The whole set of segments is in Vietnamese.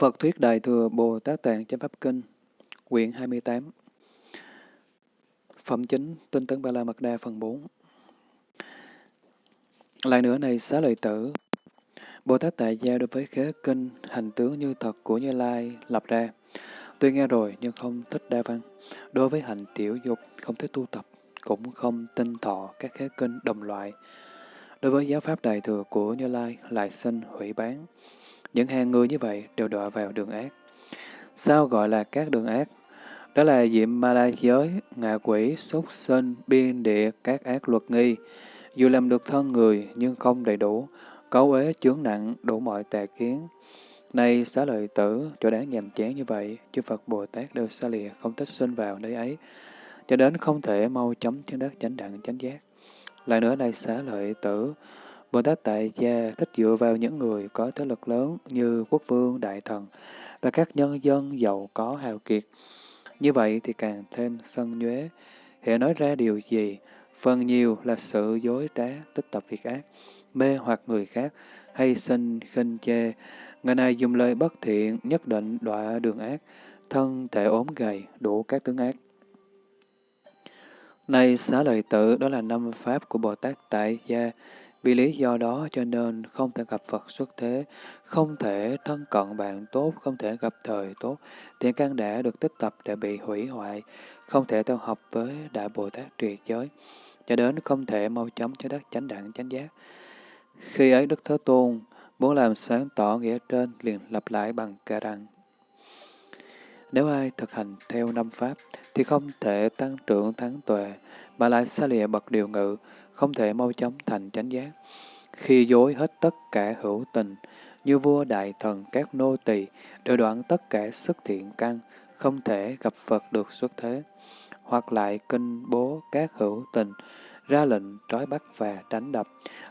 Phật Thuyết Đại Thừa Bồ Tát Tạng Chánh Pháp Kinh, quyển 28 Phẩm chính Tinh Tấn Ba La Mật Đa phần 4 Lại nữa này xá lợi tử, Bồ Tát Tại Gia đối với khế kinh hành tướng như thật của Như Lai lập ra, tuy nghe rồi nhưng không thích đa văn, đối với hành tiểu dục không thích tu tập, cũng không tinh thọ các khế kinh đồng loại. Đối với giáo pháp đại thừa của Như Lai lại sinh hủy bán, những hàng người như vậy đều đọa vào đường ác. Sao gọi là các đường ác? Đó là diệm ma la giới, ngạ quỷ, súc sinh, biên địa, các ác luật nghi. Dù làm được thân người nhưng không đầy đủ, cấu ế chướng nặng, đủ mọi tà kiến. Này xá lợi tử, chỗ đáng nhàm chán như vậy, chư Phật Bồ Tát đều xa lìa, không thích sinh vào nơi ấy, cho đến không thể mau chấm chân đất chánh đẳng chánh giác. Lại nữa này xá lợi tử, Bồ Tát Tại Gia thích dựa vào những người có thế lực lớn như quốc vương, đại thần và các nhân dân giàu có hào kiệt. Như vậy thì càng thêm sân nhuế. Hệ nói ra điều gì, phần nhiều là sự dối trá, tích tập việc ác, mê hoặc người khác, hay sinh khinh chê. Người này dùng lời bất thiện, nhất định đọa đường ác, thân thể ốm gầy, đủ các tướng ác. Này xá lợi tử, đó là năm pháp của Bồ Tát Tại Gia, vì lý do đó cho nên không thể gặp Phật xuất thế, không thể thân cận bạn tốt, không thể gặp thời tốt, thiện căn đã được tích tập để bị hủy hoại, không thể theo học với Đại Bồ Tát triệt giới, cho đến không thể mau chóng cho đất chánh đẳng chánh giác. Khi ấy Đức Thế Tôn muốn làm sáng tỏ nghĩa trên liền lặp lại bằng cả rằng. Nếu ai thực hành theo năm pháp, thì không thể tăng trưởng thắng tuệ, mà lại xa lìa bậc điều ngự, không thể mau chóng thành chánh giác. Khi dối hết tất cả hữu tình, như vua đại thần các nô tỳ đều đoạn tất cả sức thiện căn, không thể gặp Phật được xuất thế. Hoặc lại kinh bố các hữu tình, ra lệnh trói bắt và đánh đập,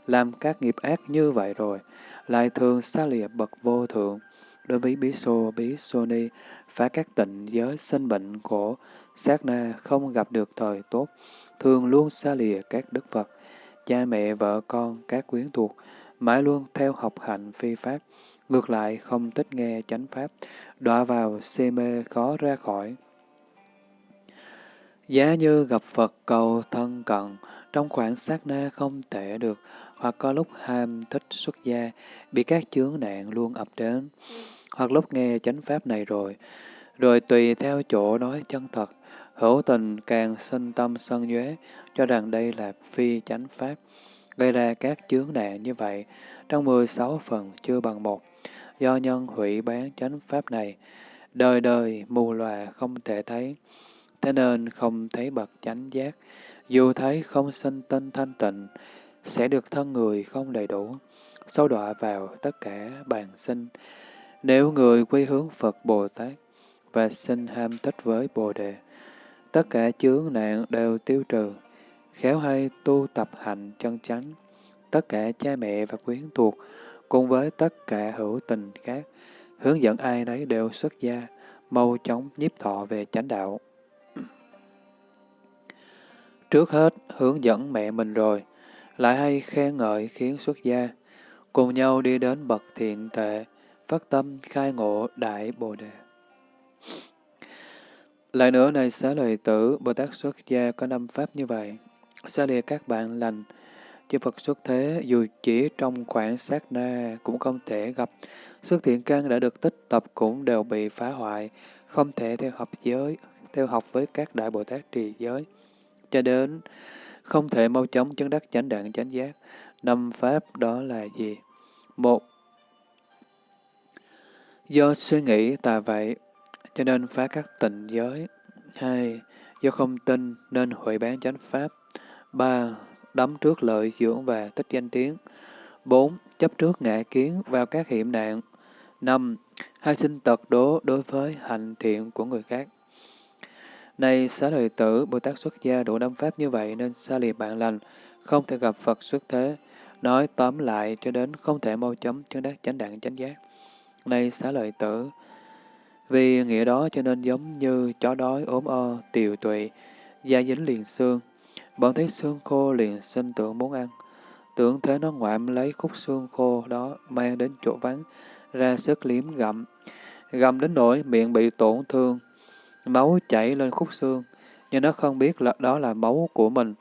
làm các nghiệp ác như vậy rồi, lại thường xa lìa bậc vô thượng. Đối với bí xô, bí xô ni, phá các tịnh giới sinh bệnh khổ, sát na không gặp được thời tốt, thường luôn xa lìa các đức Phật cha mẹ, vợ con, các quyến thuộc, mãi luôn theo học hạnh phi pháp, ngược lại không thích nghe chánh pháp, đọa vào si mê khó ra khỏi. Giá như gặp Phật cầu thân cận, trong khoảng sát na không thể được, hoặc có lúc ham thích xuất gia, bị các chướng nạn luôn ập đến, hoặc lúc nghe chánh pháp này rồi, rồi tùy theo chỗ nói chân thật, hữu tình càng sinh tâm sân nhuế, cho rằng đây là phi chánh pháp, gây ra các chướng nạn như vậy, trong 16 phần chưa bằng một. Do nhân hủy bán chánh pháp này, đời đời mù lòa không thể thấy, thế nên không thấy bậc chánh giác, dù thấy không sinh tinh thanh tịnh, sẽ được thân người không đầy đủ, sâu đọa vào tất cả bàn sinh. Nếu người quy hướng Phật Bồ Tát và sinh ham thích với Bồ Đề, tất cả chướng nạn đều tiêu trừ, khéo hay tu tập hành chân chánh, tất cả cha mẹ và quyến thuộc, cùng với tất cả hữu tình khác, hướng dẫn ai nấy đều xuất gia, mau chóng nhiếp thọ về chánh đạo. Trước hết, hướng dẫn mẹ mình rồi, lại hay khen ngợi khiến xuất gia, cùng nhau đi đến bậc thiện tệ, phát tâm khai ngộ đại bồ đề. Lại nữa này xá lời tử, Bồ Tát xuất gia có năm pháp như vậy. Xa lìa các bạn lành, chư Phật xuất thế dù chỉ trong khoảng sát na cũng không thể gặp. Sức thiện căn đã được tích tập cũng đều bị phá hoại, không thể theo học giới, theo học với các đại Bồ Tát trì giới. Cho đến không thể mau chóng chấn đắc chánh đẳng chánh giác. Năm pháp đó là gì? Một, do suy nghĩ tà vậy, cho nên phá các tịnh giới. Hai, do không tin nên hủy bán chánh pháp ba, đắm trước lợi dưỡng và tích danh tiếng. bốn, chấp trước ngã kiến vào các hiểm nạn. năm, hai sinh tật đố đối với hành thiện của người khác. Này xá lợi tử, Bồ Tát xuất gia đủ năm pháp như vậy nên xa lìa bạn lành, không thể gặp Phật xuất thế. Nói tóm lại cho đến không thể mau chấm chân đắc chánh đẳng chánh giác. Này xá lợi tử, vì nghĩa đó cho nên giống như chó đói ốm o, tiều tụy, da dính liền xương. Bọn thấy xương khô liền sinh tưởng muốn ăn. Tưởng thế nó ngoạm lấy khúc xương khô đó mang đến chỗ vắng, ra sức liếm gặm. gặm đến nỗi miệng bị tổn thương, máu chảy lên khúc xương, nhưng nó không biết là đó là máu của mình,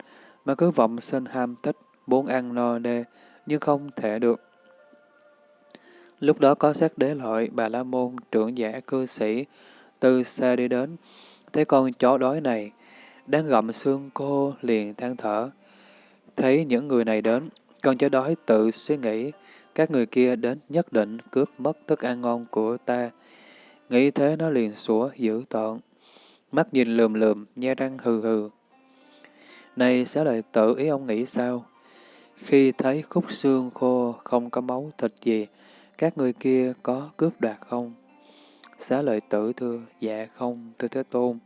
mà cứ vọng sinh ham thích, muốn ăn no đê, nhưng không thể được. Lúc đó có sát đế lợi, bà la môn, trưởng giả cư sĩ, từ xa đi đến, thấy con chó đói này, đang gặm xương cô liền than thở. Thấy những người này đến, con chó đói tự suy nghĩ, các người kia đến nhất định cướp mất thức ăn ngon của ta. Nghĩ thế nó liền sủa dữ tợn, mắt nhìn lườm lườm, nhe răng hừ hừ. Này xá lợi tự ý ông nghĩ sao? Khi thấy khúc xương khô không có máu thịt gì, các người kia có cướp đoạt không? Xá lợi tử thưa, dạ không, thưa Thế Tôn.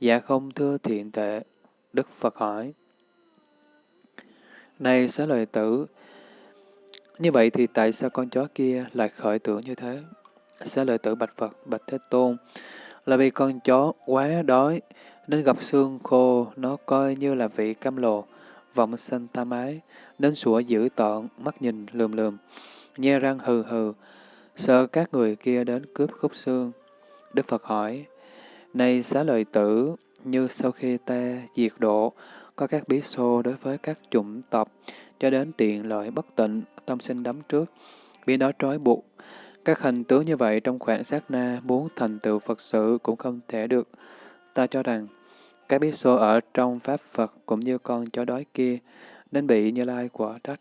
Dạ không, thưa thiện tệ. Đức Phật hỏi. Này xá lợi tử, như vậy thì tại sao con chó kia lại khởi tưởng như thế? Xá lợi tử bạch Phật, bạch Thế Tôn, là vì con chó quá đói, nên gặp xương khô, nó coi như là vị cam lồ, vọng sinh tam ái, nên sủa dữ tợn, mắt nhìn lườm lườm, nhe răng hừ hừ, sợ các người kia đến cướp khúc xương. Đức Phật hỏi, này xá lợi tử, như sau khi ta diệt độ, có các bí xô đối với các chủng tộc, cho đến tiện lợi bất tịnh, tâm sinh đắm trước, bị đó trói buộc. Các hành tướng như vậy trong khoảng sát na muốn thành tựu Phật sự cũng không thể được. Ta cho rằng, các bí xô ở trong Pháp Phật cũng như con chó đói kia, nên bị Như Lai quả trách.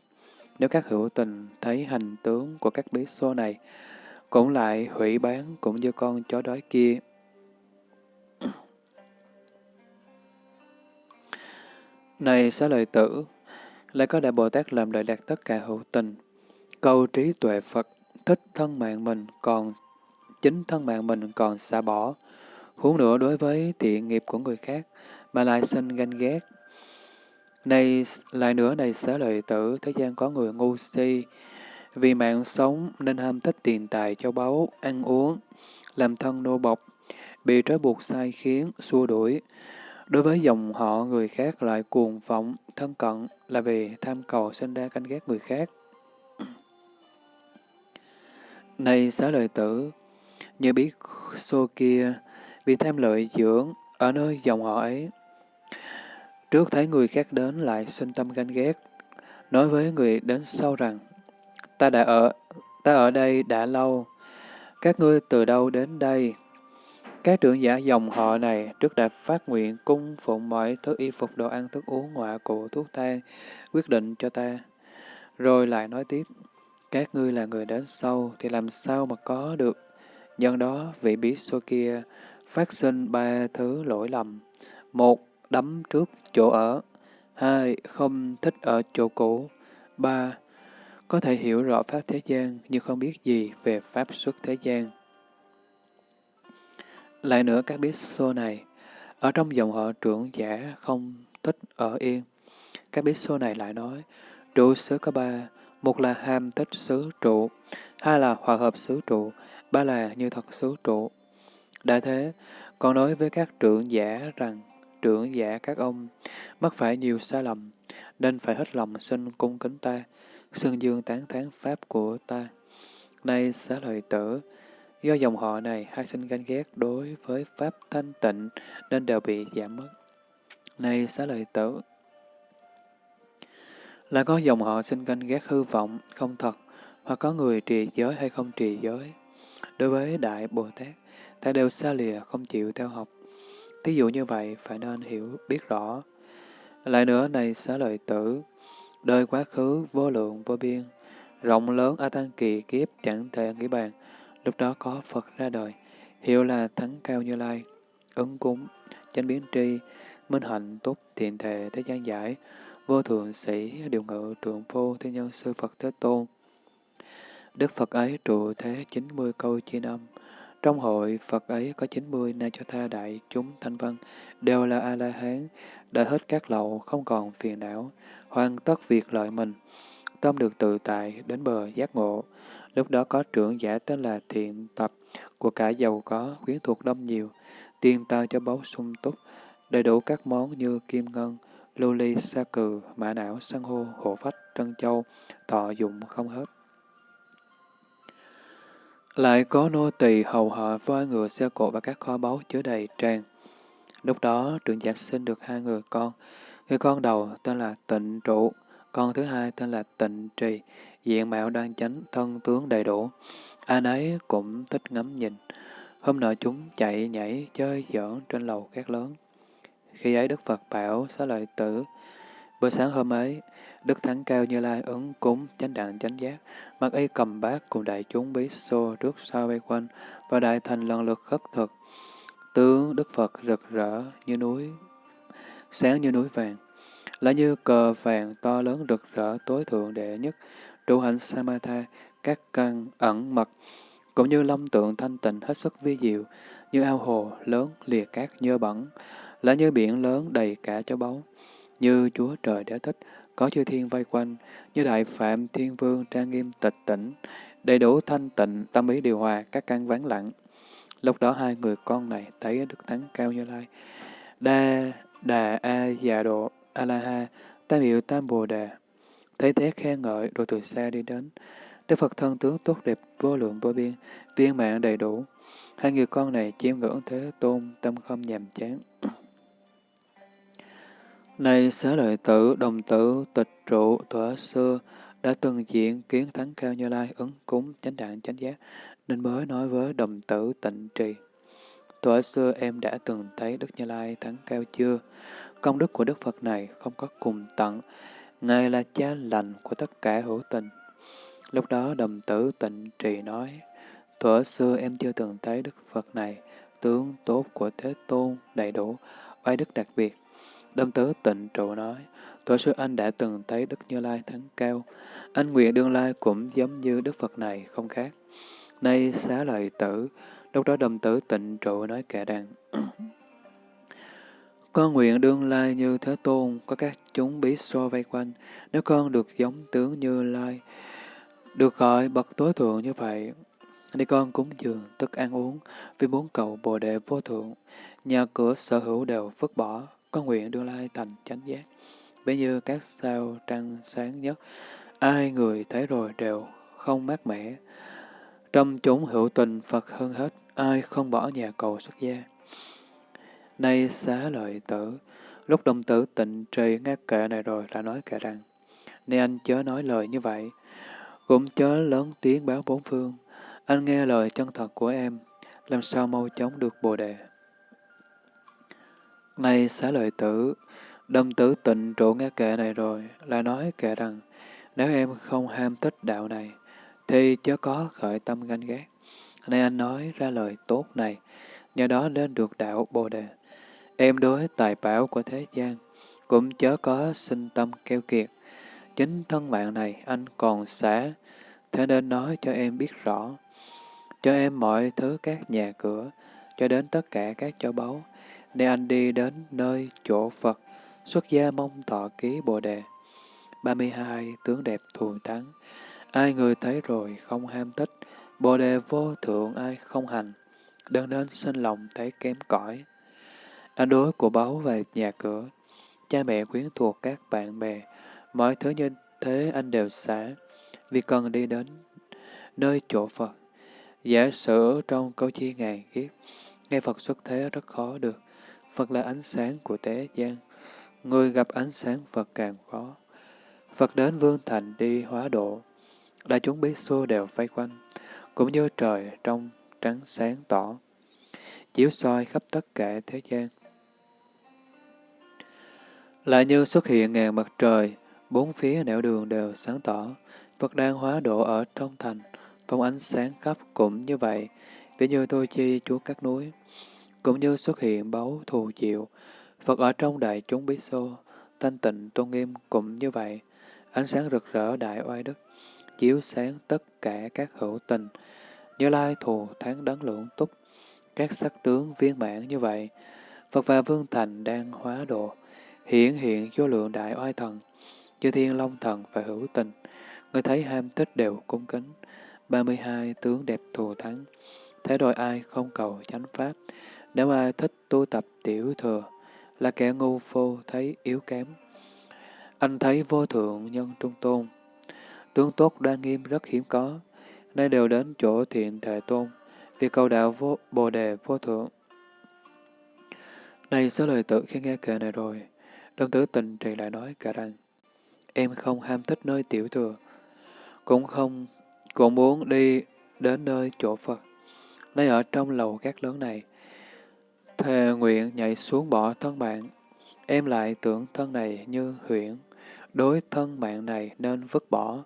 Nếu các hữu tình thấy hành tướng của các bí xô này, cũng lại hủy bán cũng như con chó đói kia. Này xá lợi tử, lại có Đại Bồ Tát làm lợi lạc tất cả hữu tình. Câu trí tuệ Phật thích thân mạng mình còn chính thân mạng mình còn xả bỏ. Huống nữa đối với thiện nghiệp của người khác mà lại sinh ganh ghét. Này lại nữa này xá lợi tử, thế gian có người ngu si, vì mạng sống nên ham thích tiền tài châu báu, ăn uống, làm thân nô bộc, bị trói buộc sai khiến, xua đuổi. Đối với dòng họ người khác lại cuồng vọng, thân cận là vì tham cầu sinh ra canh ghét người khác. Này xá lợi tử, như biết xô kia, vì tham lợi dưỡng ở nơi dòng họ ấy. Trước thấy người khác đến lại sinh tâm ganh ghét, nói với người đến sau rằng, ta đã ở, ta ở đây đã lâu, các ngươi từ đâu đến đây? Các trưởng giả dòng họ này trước đã phát nguyện cung phụng mọi thứ y phục đồ ăn thức uống ngoại cụ thuốc thang, quyết định cho ta. Rồi lại nói tiếp, các ngươi là người đến sau thì làm sao mà có được. Nhân đó vị bí số kia phát sinh ba thứ lỗi lầm. Một, đấm trước chỗ ở. Hai, không thích ở chỗ cũ. Ba, có thể hiểu rõ pháp thế gian nhưng không biết gì về pháp xuất thế gian. Lại nữa các biết xô này, ở trong dòng họ trưởng giả không thích ở yên. Các biết xô này lại nói, trụ xứ có ba, một là ham thích xứ trụ, hai là hòa hợp xứ trụ, ba là như thật xứ trụ. Đã thế, còn nói với các trưởng giả rằng, trưởng giả các ông mắc phải nhiều sai lầm, nên phải hết lòng xin cung kính ta, xưng dương tán thán pháp của ta. Nay xá lợi tử, Do dòng họ này hay sinh ganh ghét đối với Pháp thanh tịnh nên đều bị giảm mất. Này xá lợi tử, là có dòng họ sinh ganh ghét hư vọng, không thật, hoặc có người trì giới hay không trì giới. Đối với Đại Bồ Tát, ta đều xa lìa, không chịu theo học. Thí dụ như vậy, phải nên hiểu, biết rõ. Lại nữa, này xá lợi tử, đời quá khứ vô lượng vô biên, rộng lớn a tăng kỳ kiếp chẳng thể nghĩ bàn, Lúc đó có Phật ra đời, hiệu là Thắng Cao Như Lai, ứng cúng, chánh biến tri, minh hạnh tốt thiện thể thế gian giải, vô thượng sĩ điều ngự trượng phu thế nhân sư Phật Thế Tôn. Đức Phật ấy trụ thế 90 câu chi năm. Trong hội Phật ấy có 90 na cho tha đại chúng thanh văn, đều là A-la-hán, đã hết các lậu, không còn phiền não, hoàn tất việc lợi mình, tâm được tự tại, đến bờ giác ngộ. Lúc đó có trưởng giả tên là Thiện Tập, của cả giàu có, khuyến thuộc đông nhiều, tiền tao cho báu sung túc, đầy đủ các món như kim ngân, lưu ly, sa cừ, mã não, san hô, hộ phách, trân châu, thọ dụng không hết. Lại có nô tỳ hầu họ voi ngựa xe cộ và các kho báu chứa đầy tràn. Lúc đó trưởng giả sinh được hai người con. Người con đầu tên là Tịnh Trụ, con thứ hai tên là Tịnh Trì, diện mạo đoan chánh, thân tướng đầy đủ. Ai nấy cũng thích ngắm nhìn. Hôm nọ chúng chạy nhảy chơi giỡn trên lầu các lớn. Khi ấy Đức Phật bảo xá lợi tử, bữa sáng hôm ấy, Đức Thắng Cao Như Lai ứng cúng chánh đạn chánh giác, mặc y cầm bát cùng đại chúng bí xô trước sau bay quanh, và đại thành lần lượt khất thực. Tướng Đức Phật rực rỡ như núi, sáng như núi vàng, là như cờ vàng to lớn rực rỡ tối thượng đệ nhất, trụ hạnh Samatha, các căn ẩn mật, cũng như lâm tượng thanh tịnh hết sức vi diệu, như ao hồ lớn lìa cát nhơ bẩn, là như biển lớn đầy cả châu báu, như Chúa Trời đã thích, có chư thiên vây quanh, như Đại Phạm Thiên Vương trang nghiêm tịch tỉnh, đầy đủ thanh tịnh, tâm ý điều hòa, các căn vắng lặng. Lúc đó hai người con này thấy Đức Thắng Cao Như Lai, Đa Đà A Già Độ A La Ha, Tam Hiệu Tam Bồ Đà, thấy thế khen ngợi rồi từ xa đi đến. Đức Phật thân tướng tốt đẹp vô lượng vô biên, viên mạng đầy đủ. Hai người con này chiêm ngưỡng thế tôn, tâm không nhàm chán. Này xá lợi tử, đồng tử, tịch trụ, thuở xưa, đã từng diện kiến thắng cao như lai, ứng cúng, chánh đạn, chánh giác, nên mới nói với đồng tử tịnh trì. Thuở xưa em đã từng thấy Đức Như Lai thắng cao chưa? Công đức của Đức Phật này không có cùng tận, Ngài là cha lành của tất cả hữu tình. Lúc đó đồng tử tịnh trì nói, Thuở xưa em chưa từng thấy Đức Phật này, tướng tốt của Thế Tôn đầy đủ, oai đức đặc biệt. Đồng tử tịnh trụ nói, Thuở xưa anh đã từng thấy Đức Như Lai thắng cao, anh nguyện đương lai cũng giống như Đức Phật này không khác. Nay xá lợi tử, lúc đó đồng tử tịnh trụ nói kẻ đàn. Con nguyện đương lai như Thế Tôn, có các chúng bí xô vây quanh, nếu con được giống tướng như lai, được gọi bậc tối thượng như vậy, thì con cúng dường, tức ăn uống, vì bốn cầu bồ đề vô thượng, nhà cửa sở hữu đều vứt bỏ, con nguyện đương lai thành chánh giác. Bấy như các sao trăng sáng nhất, ai người thấy rồi đều không mát mẻ. Trong chúng hữu tình Phật hơn hết, ai không bỏ nhà cầu xuất gia. Nay xá lợi tử, lúc đồng tử tịnh trì nghe kệ này rồi đã nói kệ rằng, Nên anh chớ nói lời như vậy, cũng chớ lớn tiếng báo bốn phương. Anh nghe lời chân thật của em, làm sao mau chóng được bồ đề. Này xá lợi tử, đồng tử tịnh trụ nghe kệ này rồi, lại nói kệ rằng, nếu em không ham thích đạo này, thì chớ có khởi tâm ganh ghét. Nay anh nói ra lời tốt này, nhờ đó nên được đạo Bồ Đề. Em đối tài bảo của thế gian, cũng chớ có sinh tâm keo kiệt. Chính thân mạng này anh còn xả, thế nên nói cho em biết rõ. Cho em mọi thứ các nhà cửa, cho đến tất cả các châu báu, để anh đi đến nơi chỗ Phật, xuất gia mong thọ ký Bồ Đề. 32. Tướng đẹp thù thắng Ai người thấy rồi không ham thích, Bồ Đề vô thượng ai không hành, đừng đến sinh lòng thấy kém cỏi. Anh đối của báu về nhà cửa, cha mẹ quyến thuộc các bạn bè, mọi thứ như thế anh đều xả, vì cần đi đến nơi chỗ Phật. Giả sử trong câu chi ngàn kiếp, nghe Phật xuất thế rất khó được. Phật là ánh sáng của thế gian, người gặp ánh sáng Phật càng khó. Phật đến vương thành đi hóa độ, đại chúng biết xô đều vây quanh, cũng như trời trong trắng sáng tỏ, chiếu soi khắp tất cả thế gian. Lại như xuất hiện ngàn mặt trời, bốn phía nẻo đường đều sáng tỏ, Phật đang hóa độ ở trong thành, phong ánh sáng khắp cũng như vậy, ví như tôi chi chúa các núi, cũng như xuất hiện báu thù chịu, Phật ở trong đại chúng bí xô, thanh tịnh tôn nghiêm cũng như vậy, ánh sáng rực rỡ đại oai đức, chiếu sáng tất cả các hữu tình, như lai thù tháng đấng lượng túc, các sắc tướng viên mãn như vậy, Phật và Vương Thành đang hóa độ, hiển hiện vô lượng đại oai thần, như thiên long thần và hữu tình, người thấy ham thích đều cung kính, 32 tướng đẹp thù thắng, thế đội ai không cầu chánh pháp, nếu ai thích tu tập tiểu thừa, là kẻ ngu phô thấy yếu kém. Anh thấy vô thượng nhân trung tôn, tướng tốt đa nghiêm rất hiếm có, nay đều đến chỗ thiện thể tôn, vì cầu đạo vô, bồ đề vô thượng. Này số lời tự khi nghe kệ này rồi, Lâm tử tình trì lại nói cả rằng, em không ham thích nơi tiểu thừa, cũng không cũng muốn đi đến nơi chỗ Phật. Nay ở trong lầu gác lớn này, thề nguyện nhảy xuống bỏ thân bạn, em lại tưởng thân này như huyễn, đối thân mạng này nên vứt bỏ,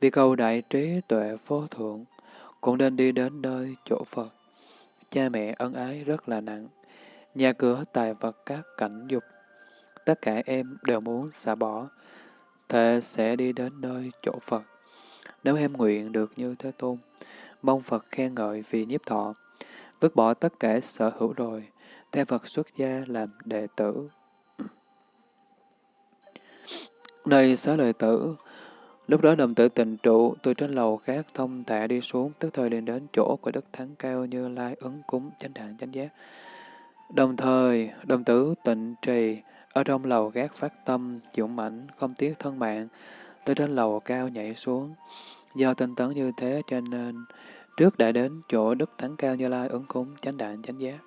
vì cầu đại trí tuệ vô thượng, cũng nên đi đến nơi chỗ Phật. Cha mẹ ân ái rất là nặng, nhà cửa tài vật các cảnh dục, tất cả em đều muốn xả bỏ, thề sẽ đi đến nơi chỗ Phật. Nếu em nguyện được như Thế Tôn, mong Phật khen ngợi vì nhiếp thọ, vứt bỏ tất cả sở hữu rồi, theo Phật xuất gia làm đệ tử. Này xá lợi tử, lúc đó đồng tử tình trụ từ trên lầu khác thông thả đi xuống, tức thời liền đến chỗ của Đức Thắng Cao như lai ứng cúng chánh đẳng chánh giác. Đồng thời, đồng tử tịnh trì ở trong lầu gác phát tâm, dũng mãnh, không tiếc thân mạng, từ trên lầu cao nhảy xuống. Do tinh tấn như thế cho nên, trước đã đến chỗ Đức Thắng Cao Như Lai ứng cúng chánh đạn chánh giác.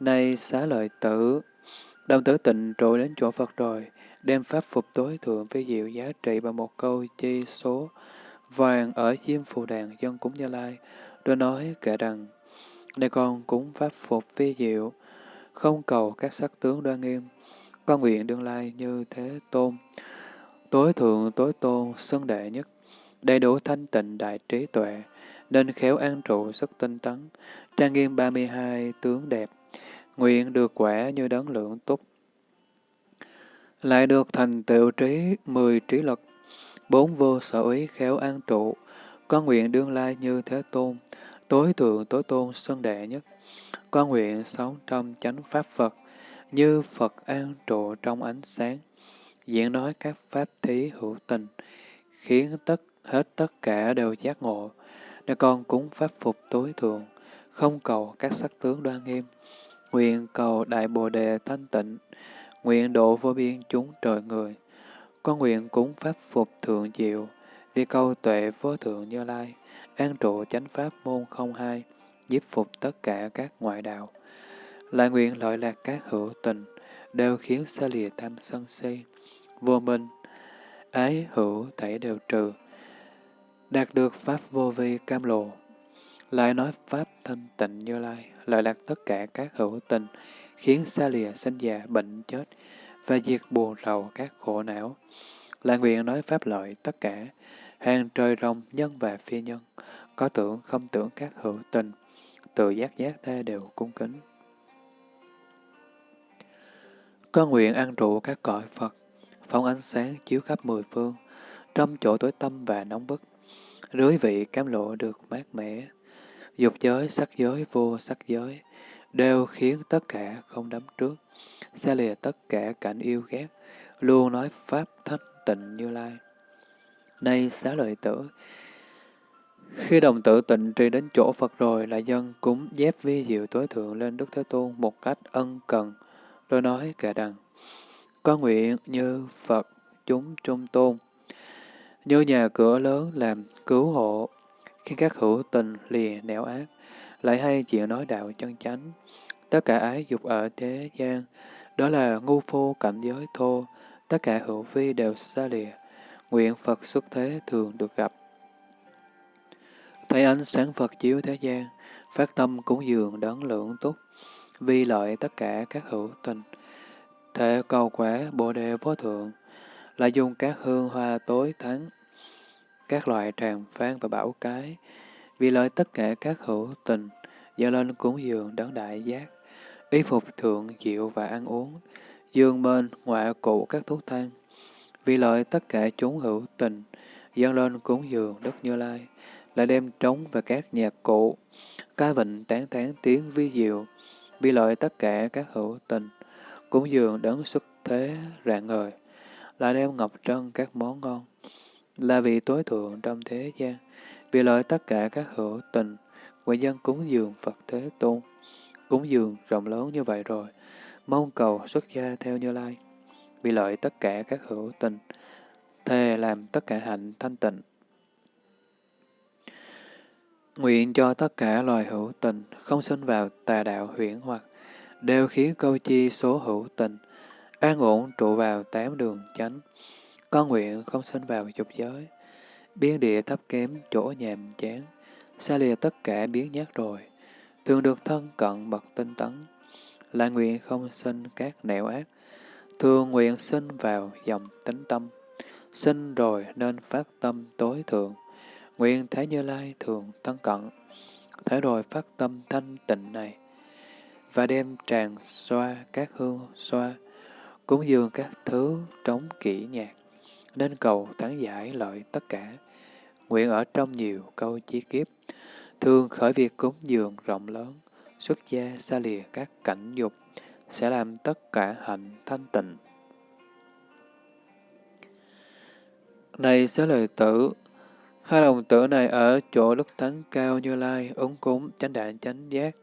Nay xá lợi tử, đồng tử tịnh trụ đến chỗ Phật rồi, đem pháp phục tối thượng với diệu giá trị bằng một câu chi số vàng ở diêm phù đàn dân cúng Như Lai, rồi nói kể rằng, này con cúng pháp phục vi diệu, không cầu các sắc tướng đoan nghiêm, con nguyện đương lai như thế tôn, tối thượng tối tôn, xưng đệ nhất, đầy đủ thanh tịnh đại trí tuệ, nên khéo an trụ sức tinh tấn, trang nghiêm 32 tướng đẹp, nguyện được quả như đấng lượng túc. Lại được thành tựu trí mười trí lực, bốn vô sở ý khéo an trụ, con nguyện đương lai như thế tôn, tối thượng tối tôn xưng đệ nhất. Con nguyện sống trong chánh pháp Phật, như Phật an trụ trong ánh sáng, diễn nói các pháp thí hữu tình, khiến tất hết tất cả đều giác ngộ, để con cúng pháp phục tối thượng, không cầu các sắc tướng đoan nghiêm, nguyện cầu đại bồ đề thanh tịnh, nguyện độ vô biên chúng trời người. Con nguyện cúng pháp phục thượng diệu, vì câu tuệ vô thượng như lai, an trụ chánh pháp môn không hai, giúp phục tất cả các ngoại đạo. Lại nguyện lợi lạc các hữu tình, đều khiến xa lìa tam sân si, vô minh, ái hữu thảy đều trừ, đạt được Pháp vô vi cam lộ. Lại nói Pháp thanh tịnh như lai, lợi lạc tất cả các hữu tình, khiến xa lìa sinh già bệnh chết, và diệt buồn rầu các khổ não. Lại nguyện nói Pháp lợi tất cả, hàng trời rồng nhân và phi nhân, có tưởng không tưởng các hữu tình, tự giác giác thế đều cung kính. Có nguyện an trụ các cõi Phật, phóng ánh sáng chiếu khắp mười phương, trong chỗ tối tâm và nóng bức, rưới vị cam lộ được mát mẻ. Dục giới, sắc giới, vô sắc giới, đều khiến tất cả không đắm trước, xa lìa tất cả cảnh yêu ghét, luôn nói Pháp thanh tịnh như lai. Nay xá lợi tử, khi đồng tử tịnh trì đến chỗ Phật rồi, lại dân cúng dép vi diệu tối thượng lên Đức Thế Tôn một cách ân cần, rồi nói kẻ đằng, có nguyện như Phật chúng trung tôn, như nhà cửa lớn làm cứu hộ, khi các hữu tình lìa nẻo ác, lại hay chịu nói đạo chân chánh. Tất cả ái dục ở thế gian, đó là ngu phu cảnh giới thô, tất cả hữu vi đều xa lìa, nguyện Phật xuất thế thường được gặp. Thấy ánh sáng Phật chiếu thế gian, phát tâm cúng dường đấng lượng túc, vi lợi tất cả các hữu tình, thể cầu quả bồ đề vô thượng, là dùng các hương hoa tối thắng, các loại tràng phan và bảo cái, vì lợi tất cả các hữu tình, dâng lên cúng dường đấng đại giác, y phục thượng diệu và ăn uống, dương bên ngoại cụ các thuốc thang, vì lợi tất cả chúng hữu tình, dâng lên cúng dường Đức Như Lai, là đem trống và các nhạc cụ, ca vịnh tán tán tiếng vi diệu, vì lợi tất cả các hữu tình, cúng dường đấng xuất thế rạng ngời, là đem ngọc trân các món ngon, là vị tối thượng trong thế gian, vì lợi tất cả các hữu tình, người dân cúng dường Phật Thế Tôn, cúng dường rộng lớn như vậy rồi, mong cầu xuất gia theo Như Lai, vì lợi tất cả các hữu tình, thề làm tất cả hạnh thanh tịnh. Nguyện cho tất cả loài hữu tình không sinh vào tà đạo huyễn hoặc, đều khiến câu chi số hữu tình, an ổn trụ vào tám đường chánh. Con nguyện không sinh vào dục giới, biến địa thấp kém chỗ nhàm chán, xa lìa tất cả biến nhát rồi, thường được thân cận bậc tinh tấn, là nguyện không sinh các nẻo ác, thường nguyện sinh vào dòng tính tâm, sinh rồi nên phát tâm tối thượng, nguyện thế Như Lai thường thân cận, thế rồi phát tâm thanh tịnh này, và đem tràn xoa các hương xoa, cúng dường các thứ trống kỹ nhạc, nên cầu thắng giải lợi tất cả. Nguyện ở trong nhiều câu chi kiếp, thường khởi việc cúng dường rộng lớn, xuất gia xa lìa các cảnh dục, sẽ làm tất cả hạnh thanh tịnh. Này xá lời tử, hai đồng tử này ở chỗ đức thánh cao như lai, ứng cúng, chánh đạn chánh giác,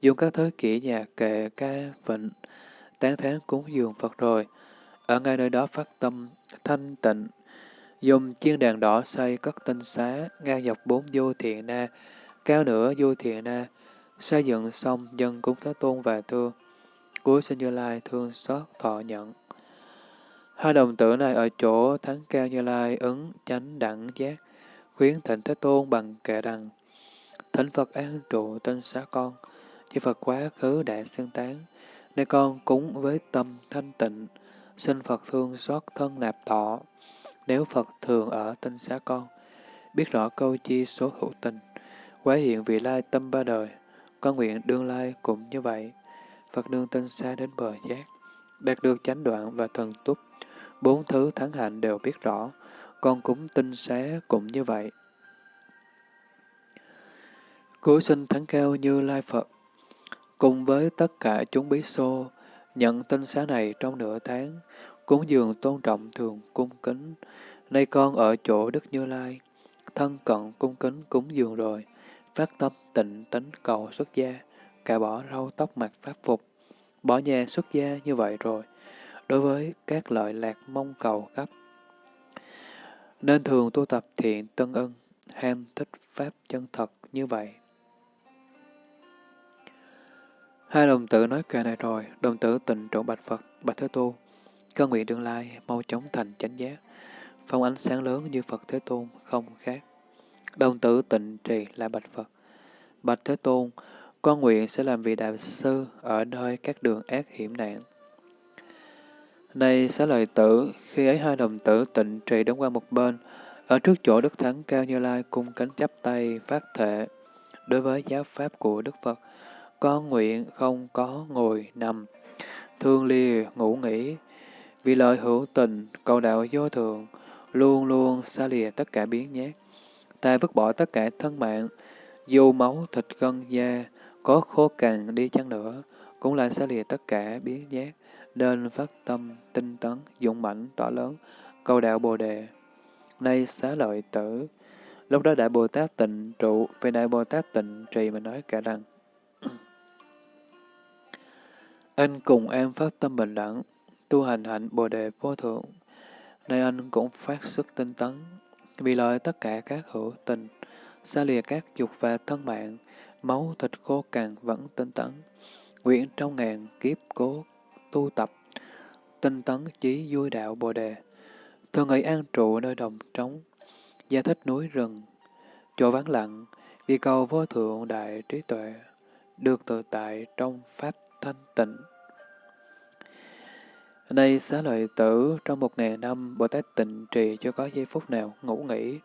dùng các thứ kỹ nhạc kệ ca vịnh, tán thán cúng dường Phật rồi, ở ngay nơi đó phát tâm thanh tịnh, dùng chiên đàn đỏ xây cất tinh xá, ngang dọc bốn vô thiện na, cao nữa vô thiện na, xây dựng xong dân cúng Thế Tôn và thương, cuối sinh Như Lai thương xót thọ nhận. Hai đồng tử này ở chỗ thắng cao Như Lai ứng chánh đẳng giác, khuyến thịnh Thế Tôn bằng kệ rằng, Thỉnh Phật an trụ tinh xá con, chư Phật quá khứ đã xưng tán, nay con cúng với tâm thanh tịnh, xin Phật thương xót thân nạp thọ. Nếu Phật thường ở tinh xá con, biết rõ câu chi số hữu tình, quá hiện vị lai tâm ba đời, con nguyện đương lai cũng như vậy. Phật nương tinh xa đến bờ giác, đạt được chánh đoạn và thần túc, bốn thứ thắng hạnh đều biết rõ, con cúng tinh xá cũng như vậy. Cứu sinh thắng cao như lai Phật, cùng với tất cả chúng bí xô, nhận tinh xá này trong nửa tháng, cúng dường tôn trọng thường cung kính. Nay con ở chỗ Đức Như Lai, thân cận cung kính cúng dường rồi, phát tâm tịnh tính cầu xuất gia, cả bỏ râu tóc mặt pháp phục, bỏ nhà xuất gia như vậy rồi, đối với các lợi lạc mong cầu gấp. Nên thường tu tập thiện tân ân, ham thích pháp chân thật như vậy. Hai đồng tử nói kệ này rồi, đồng tử tịnh trụ bạch Phật, bạch Thế Tôn, cơ nguyện tương lai, mau chóng thành chánh giác, phong ánh sáng lớn như Phật Thế Tôn, không khác. Đồng tử tịnh trì là bạch Phật, bạch Thế Tôn, con nguyện sẽ làm vị đại sư ở nơi các đường ác hiểm nạn. Này xá lợi tử, khi ấy hai đồng tử tịnh trì đứng qua một bên, ở trước chỗ Đức Thắng Cao Như Lai cung cánh chắp tay phát thệ đối với giáo pháp của Đức Phật, con nguyện không có ngồi nằm, thương lìa ngủ nghỉ, vì lợi hữu tình, cầu đạo vô thường, luôn luôn xa lìa tất cả biến nhát. Ta vứt bỏ tất cả thân mạng, dù máu thịt gân da, có khô cằn đi chăng nữa, cũng là xa lìa tất cả biến nhát, nên phát tâm, tinh tấn, dũng mạnh, tỏ lớn, cầu đạo Bồ Đề. Nay xá lợi tử, lúc đó Đại Bồ Tát tịnh trụ, về Đại Bồ Tát tịnh trì mà nói cả rằng, Anh cùng em phát tâm bình đẳng, tu hành hạnh Bồ Đề vô thượng. Nay anh cũng phát sức tinh tấn, vì lợi tất cả các hữu tình, xa lìa các dục và thân mạng, máu thịt khô cằn vẫn tinh tấn. Nguyện trong ngàn kiếp cố tu tập, tinh tấn chí vui đạo Bồ Đề. Thường ngày an trụ nơi đồng trống, gia thích núi rừng, chỗ vắng lặng, vì cầu vô thượng đại trí tuệ, được tự tại trong pháp thanh tịnh. Đây xá lợi tử, trong một ngàn năm, Bồ Tát tịnh trì chưa có giây phút nào ngủ nghỉ,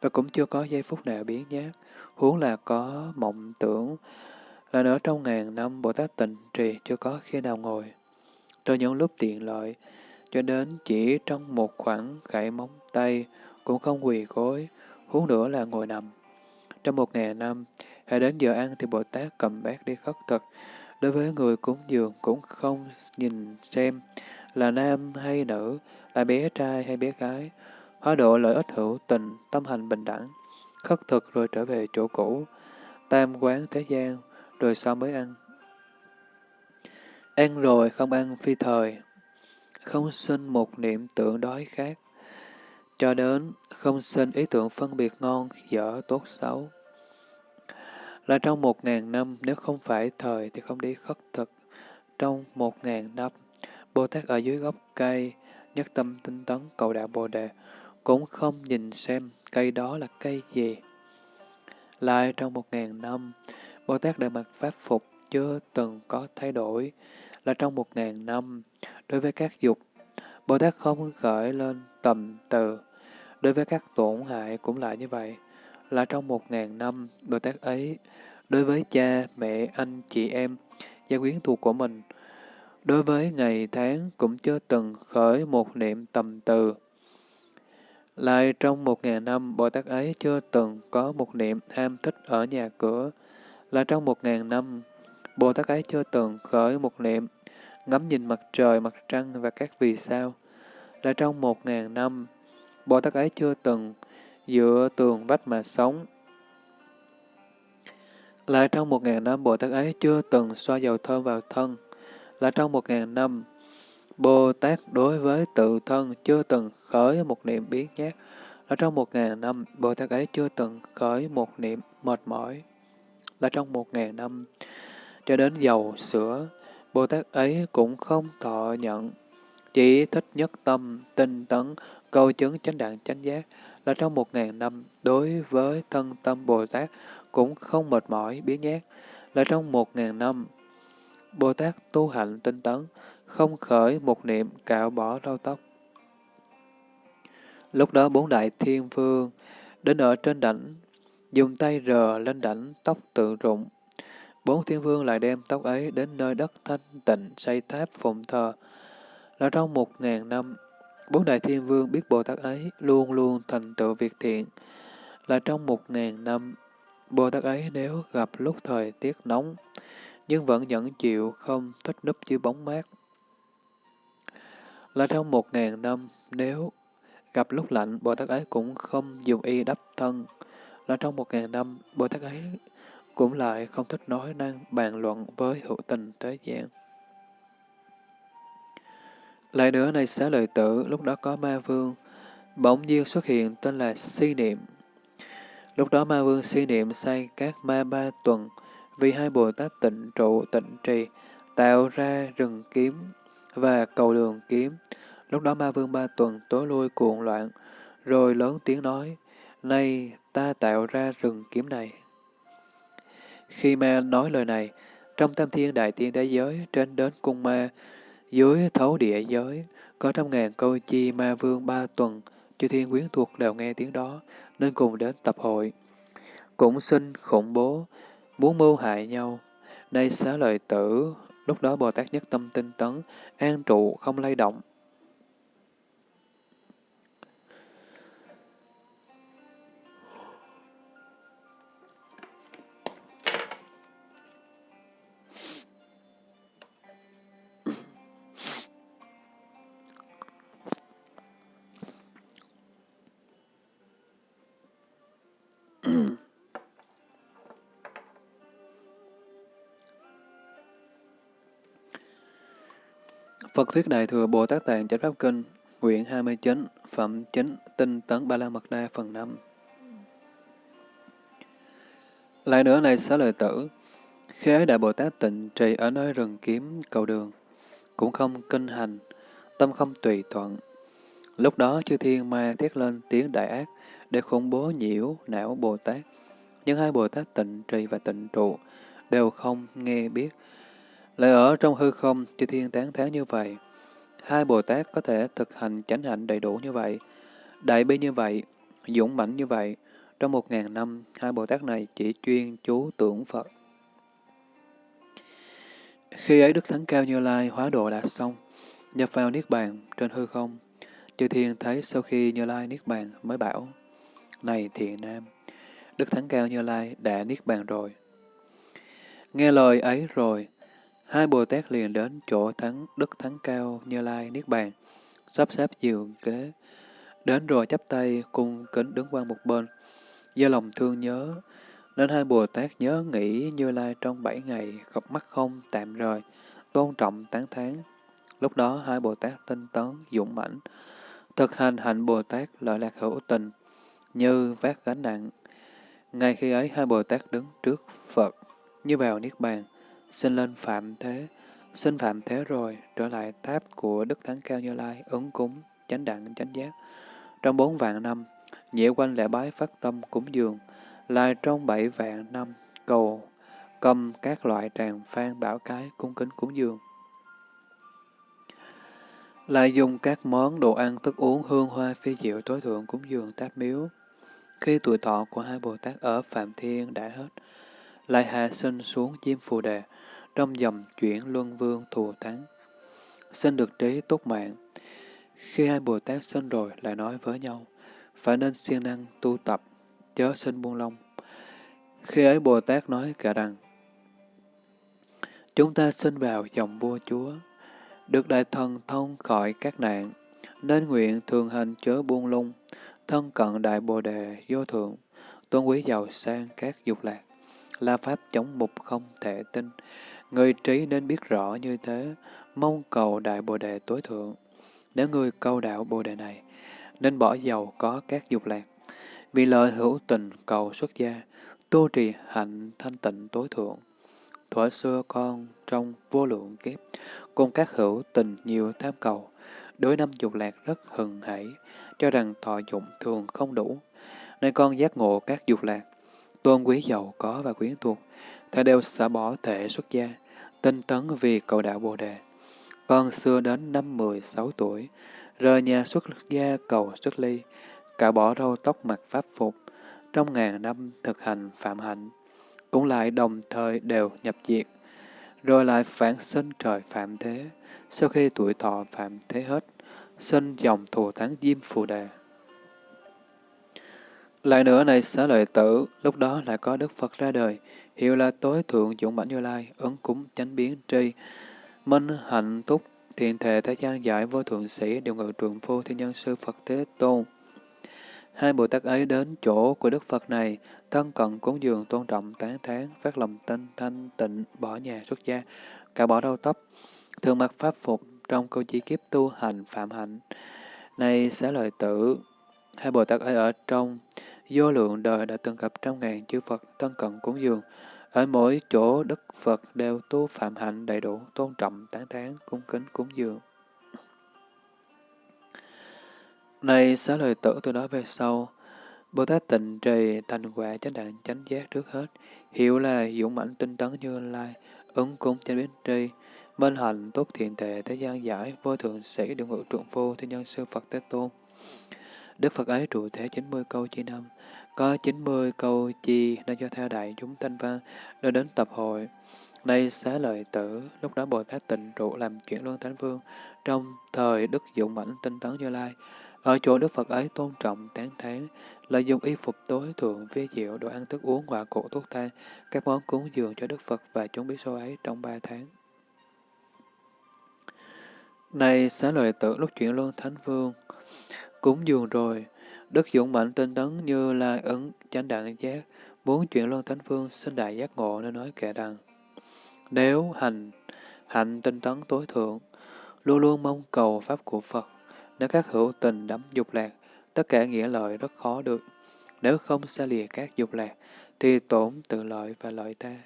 và cũng chưa có giây phút nào biến nhát, huống là có mộng tưởng, là nữa trong ngàn năm Bồ Tát tịnh trì chưa có khi nào ngồi. Trong những lúc tiện lợi, cho đến chỉ trong một khoảng gãy móng tay, cũng không quỳ gối, huống nữa là ngồi nằm. Trong một ngày năm, hãy đến giờ ăn thì Bồ Tát cầm bát đi khất thực, đối với người cúng dường cũng không nhìn xem, là nam hay nữ, là bé trai hay bé gái, hóa độ lợi ích hữu tình, tâm hành bình đẳng, khất thực rồi trở về chỗ cũ, tam quán thế gian, rồi sau mới ăn. Ăn rồi không ăn phi thời, không sinh một niệm tưởng đói khác, cho đến không sinh ý tưởng phân biệt ngon, dở, tốt, xấu. là trong một ngàn năm, nếu không phải thời thì không đi khất thực. Trong một ngàn năm, Bồ Tát ở dưới gốc cây, nhất tâm tinh tấn cầu đạo Bồ Đề, cũng không nhìn xem cây đó là cây gì. Lại trong một ngàn năm, Bồ Tát Đại mặc Pháp Phục chưa từng có thay đổi, là trong một ngàn năm, đối với các dục, Bồ Tát không khởi lên tầm từ, đối với các tổn hại cũng lại như vậy, là trong một ngàn năm, Bồ Tát ấy, đối với cha, mẹ, anh, chị em, gia quyến thuộc của mình, đối với ngày tháng cũng chưa từng khởi một niệm tầm từ. Lại trong một ngàn năm, Bồ Tát ấy chưa từng có một niệm ham thích ở nhà cửa. Là trong một ngàn năm, Bồ Tát ấy chưa từng khởi một niệm ngắm nhìn mặt trời, mặt trăng và các vì sao. Là trong một ngàn năm, Bồ Tát ấy chưa từng dựa tường vách mà sống. Lại trong một ngàn năm, Bồ Tát ấy chưa từng xoa dầu thơm vào thân. Là trong một ngàn năm, Bồ Tát đối với tự thân chưa từng khởi một niệm biến nhát. Là trong một ngàn năm, Bồ Tát ấy chưa từng khởi một niệm mệt mỏi. Là trong một ngàn năm, cho đến dầu sữa, Bồ Tát ấy cũng không thọ nhận, chỉ thích nhất tâm, tinh tấn, câu chứng chánh đẳng chánh giác, là trong một ngàn năm đối với thân tâm Bồ Tát cũng không mệt mỏi biến nhát, là trong một ngàn năm Bồ Tát tu hạnh tinh tấn, không khởi một niệm cạo bỏ râu tóc. Lúc đó bốn đại thiên vương đến ở trên đảnh, dùng tay rờ lên đảnh tóc tự rụng. Bốn thiên vương lại đem tóc ấy đến nơi đất thanh tịnh xây tháp phụng thờ. Là trong một ngàn năm, bốn đại thiên vương biết Bồ Tát ấy luôn luôn thành tựu việc thiện. Là trong một ngàn năm, Bồ Tát ấy nếu gặp lúc thời tiết nóng, nhưng vẫn nhẫn chịu không thích núp dưới bóng mát. Là trong một ngàn năm, nếu gặp lúc lạnh, Bồ Tát ấy cũng không dùng y đắp thân. Là trong một ngàn năm, Bồ Tát ấy cũng lại không thích nói năng bàn luận với hữu tình thế gian. Lại nữa này xá lợi tử, lúc đó có ma vương, bỗng nhiên xuất hiện tên là Si Niệm. Lúc đó ma vương Si Niệm say các ma ba tuần, vì hai Bồ Tát tịnh trụ tịnh trì, tạo ra rừng kiếm và cầu đường kiếm. Lúc đó ma vương ba tuần tối lui cuộn loạn, rồi lớn tiếng nói, nay ta tạo ra rừng kiếm này. Khi ma nói lời này, trong tam thiên đại tiên thế giới, trên đến cung ma, dưới thấu địa giới, có trăm ngàn câu chi ma vương ba tuần, chư thiên quyến thuộc đều nghe tiếng đó, nên cùng đến tập hội. Cũng xin khủng bố, muốn mưu hại nhau. Nay xá lợi tử, lúc đó Bồ Tát nhất tâm tinh tấn, an trụ không lay động, Thuyết Đại Thừa Bồ Tát Tạng Chánh Pháp Kinh, quyển 29, Phẩm 9, Tinh Tấn Ba La Mật Đa, phần 5. Lại nữa này xá lợi tử, khi ấy Đại Bồ Tát tịnh trì ở nơi rừng kiếm cầu đường, cũng không kinh hành, tâm không tùy thuận. Lúc đó chư thiên ma thiết lên tiếng đại ác để khủng bố nhiễu não Bồ Tát. Nhưng hai Bồ Tát tịnh trì và tịnh trụ đều không nghe biết, lại ở trong hư không, chư thiên tán thán như vậy. Hai Bồ Tát có thể thực hành chánh hạnh đầy đủ như vậy, đại bi như vậy, dũng mãnh như vậy. Trong một ngàn năm, hai Bồ Tát này chỉ chuyên chú tưởng Phật. Khi ấy Đức Thánh Cao Như Lai hóa độ đã xong, nhập vào Niết Bàn trên hư không. Chư thiên thấy sau khi Như Lai Niết Bàn mới bảo, Này thiện nam, Đức Thánh Cao Như Lai đã Niết Bàn rồi. Nghe lời ấy rồi, Hai Bồ Tát liền đến chỗ thắng Đức Thắng Cao Như Lai Niết Bàn, sắp xếp giường kế. Đến rồi chắp tay cung kính đứng qua một bên. Do lòng thương nhớ, nên hai Bồ Tát nhớ nghĩ Như Lai trong bảy ngày, gặp mắt không tạm rời, tôn trọng tán thán. Lúc đó hai Bồ Tát tinh tấn, dũng mãnh, thực hành hạnh Bồ Tát lợi lạc hữu tình, như vác gánh nặng, Ngay khi ấy, hai Bồ Tát đứng trước Phật, như vào Niết Bàn, xin lên Phạm Thế, xin Phạm Thế rồi, trở lại tháp của Đức Thánh Cao Như Lai, ứng cúng, chánh đẳng, chánh giác. Trong bốn vạn năm, nhị quanh lễ bái phát tâm cúng dường, lại trong bảy vạn năm, cầu cầm các loại tràng phan bảo cái cung kính cúng dường. Lại dùng các món đồ ăn thức uống hương hoa phi diệu tối thượng cúng dường táp miếu. Khi tuổi thọ của hai Bồ Tát ở Phạm Thiên đã hết, lại hạ sinh xuống Diêm Phù Đề, trong dòng chuyển luân vương thù thắng. Xin được trí tốt mạng. Khi hai Bồ Tát sinh rồi lại nói với nhau, phải nên siêng năng tu tập, chớ sinh buông lông. Khi ấy Bồ Tát nói cả rằng, chúng ta sinh vào dòng vua chúa, được đại thần thông khỏi các nạn, nên nguyện thường hành chớ buông lung, thân cận đại bồ đề vô thượng, tôn quý giàu sang các dục lạc, là pháp chống mục không thể tin. Người trí nên biết rõ như thế, mong cầu đại bồ đề tối thượng. Nếu người câu đạo bồ đề này, nên bỏ giàu có các dục lạc, vì lợi hữu tình cầu xuất gia, tu trì hạnh thanh tịnh tối thượng. Thuở xưa con trong vô lượng kiếp, cùng các hữu tình nhiều tham cầu, đối năm dục lạc rất hừng hãy, cho rằng thọ dụng thường không đủ. Nên con giác ngộ các dục lạc, tôn quý giàu có và quyến thuộc, thà đều xả bỏ thể xuất gia, tinh tấn vì cầu đạo Bồ Đề. Con xưa đến năm mười sáu tuổi, rời nhà xuất gia cầu xuất ly, cả bỏ râu tóc mặc pháp phục, trong ngàn năm thực hành phạm hạnh, cũng lại đồng thời đều nhập diệt, rồi lại phản sinh trời phạm thế, sau khi tuổi thọ phạm thế hết, sinh dòng thù thắng diêm phù đề. Lại nữa này xá lợi tử, lúc đó lại có Đức Phật ra đời, hiệu là tối thượng dũng mãnh như lai, ứng cúng chánh biến tri, minh hạnh túc, thiện thể thế gian giải vô thượng sĩ, điều ngự trường phu thiên nhân sư Phật Thế Tôn. Hai Bồ Tát ấy đến chỗ của Đức Phật này, thân cận cúng dường tôn trọng tán thán, phát lòng tinh thanh tịnh, bỏ nhà xuất gia, cả bỏ đau tóc, thường mặc pháp phục trong câu chỉ kiếp tu hành phạm hạnh. Này sẽ lợi tử, hai Bồ Tát ấy ở trong vô lượng đời đã từng gặp trăm ngàn chư Phật thân cận cúng dường. Ở mỗi chỗ Đức Phật đều tu phạm hạnh đầy đủ, tôn trọng, tán thán, cung kính, cúng dường. Này xá lời tử từ đó về sau, Bồ Tát tịnh trì thành quả chánh đẳng chánh giác trước hết, hiểu là dũng mãnh tinh tấn như lai, ứng cung chánh biến tri, bên hạnh tốt thiện tệ thế gian giải, vô thượng sĩ điều ngự trượng phu thiên nhân sư Phật Thế Tôn. Đức Phật ấy trụ thế 90 câu chi năm, có 90 câu chi nên cho theo đại chúng thanh văn, đưa đến tập hội. nay xá lợi tử, lúc đó Bồ Tát tịnh trụ làm chuyện luân thánh vương, trong thời Đức dụng Mãnh tinh tấn Như Lai, ở chỗ Đức Phật ấy tôn trọng, tán thán, lợi dùng y phục tối thượng, vi diệu, đồ ăn thức uống, họa cụ, thuốc thang, các món cúng dường cho Đức Phật và chúng bí số ấy trong ba tháng. Này xá lợi tử lúc chuyển luân thánh vương, cúng dường rồi, Đức dũng mạnh tinh tấn như lai ứng chánh đẳng giác, muốn chuyển luân thánh phương sinh đại giác ngộ nên nói kệ rằng, nếu hành, hạnh tinh tấn tối thượng, luôn luôn mong cầu pháp của Phật, nếu các hữu tình đắm dục lạc, tất cả nghĩa lợi rất khó được. Nếu không xa lìa các dục lạc, thì tổn tự lợi và lợi ta.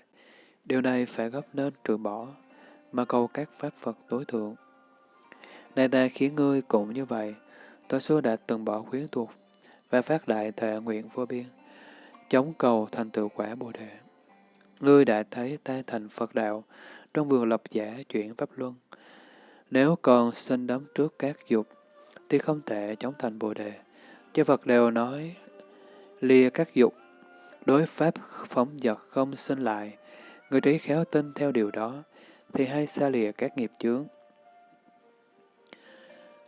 Điều này phải gấp nên trừ bỏ, mà cầu các pháp Phật tối thượng. Này ta khiến ngươi cũng như vậy, tôi xưa đã từng bỏ khuyến thuộc và phát đại thệ nguyện vô biên, chống cầu thành tựu quả Bồ Đề. Ngươi đã thấy ta thành Phật đạo, trong vườn lập giả chuyển Pháp Luân. Nếu còn sinh đắm trước các dục, thì không thể chống thành Bồ Đề. Chư Phật đều nói, lìa các dục, đối pháp phóng vật không sinh lại, người trí khéo tin theo điều đó, thì hay xa lìa các nghiệp chướng.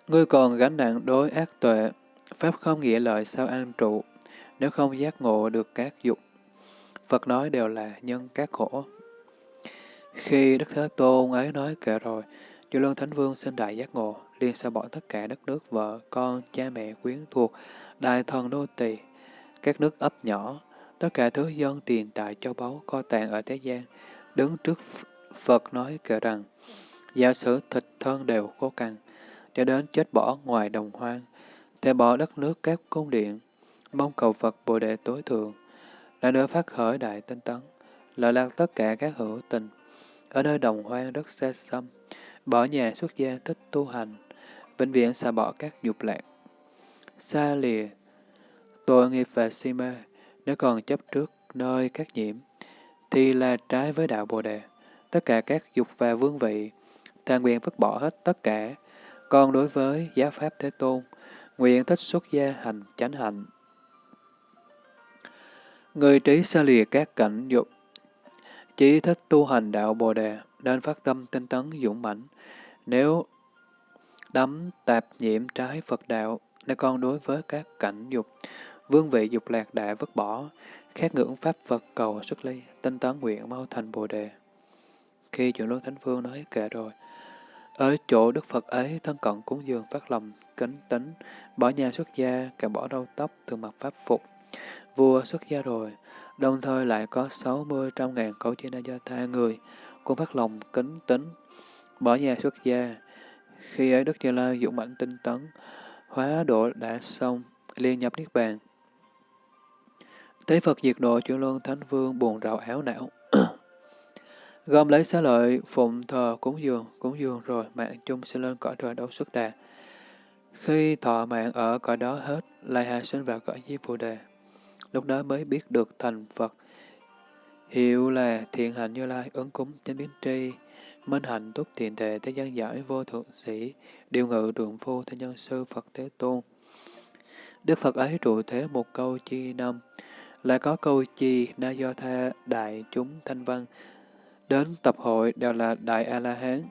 Ngươi còn gánh nặng đối ác tuệ, pháp không nghĩa lợi sao an trụ, nếu không giác ngộ được các dục. Phật nói đều là nhân các khổ. Khi Đức Thế Tôn ấy nói kệ rồi, Chư Luân Thánh Vương xin đại giác ngộ, liền xa bỏ tất cả đất nước, vợ, con, cha mẹ, quyến thuộc, đại thần đô tỳ, các nước ấp nhỏ, tất cả thứ dân tiền tài châu báu kho tàng ở thế gian, đứng trước Phật nói kể rằng, giả sử thịt thân đều khô cằn, cho đến chết bỏ ngoài đồng hoang, thể bỏ đất nước các cung điện, mong cầu Phật Bồ Đề tối thượng, là nơi phát khởi đại tinh tấn, lợi lạc tất cả các hữu tình, ở nơi đồng hoang đất xa xăm, bỏ nhà xuất gia thích tu hành, vĩnh viễn xa bỏ các dục lạc. Xa lìa, tội nghiệp và si mê, nếu còn chấp trước nơi các nhiễm, thì là trái với đạo Bồ Đề. Tất cả các dục và vương vị, thà nguyện vứt bỏ hết tất cả con đối với giáo pháp Thế Tôn, nguyện thích xuất gia hành chánh hạnh. Người trí xa lìa các cảnh dục, chỉ thích tu hành đạo Bồ Đề, nên phát tâm tinh tấn dũng mãnh. Nếu đắm tạp nhiễm trái Phật đạo, nên con đối với các cảnh dục, vương vị dục lạc đã vứt bỏ, khát ngưỡng pháp Phật cầu xuất ly, tinh tấn nguyện mau thành Bồ Đề. Khi chuyển luân Thánh Phương nói kệ rồi, ở chỗ Đức Phật ấy, thân cận cúng dường phát lòng, kính tính, bỏ nhà xuất gia, cả bỏ râu tóc, thường mặc pháp phục. Vua xuất gia rồi, đồng thời lại có sáu mươi trăm ngàn cấu chi na gia tha người, cũng phát lòng kính tính, bỏ nhà xuất gia. Khi ấy Đức Như Lai dụng mạnh tinh tấn, hóa độ đã xong, liên nhập Niết Bàn. Thế Phật diệt độ chuyển luân Thánh Vương buồn rầu áo não. Gom lấy xá lợi, phụng thờ cúng dường, cúng dường rồi mạng chung sẽ lên cõi trời đấu xuất đà. Khi thọ mạng ở cõi đó hết, lại hạ sinh vào cõi Di Phù Đề. Lúc đó mới biết được thành Phật. Hiệu là thiện hạnh như lai, ứng cúng, chánh biến tri, minh hạnh túc thiện tệ, thế gian giải vô thượng sĩ, điều ngự đường phu, thế nhân sư Phật Thế Tôn. Đức Phật ấy trụ thế một câu chi năm, lại có câu chi na do tha đại chúng thanh văn, đến tập hội đều là đại A-la-hán,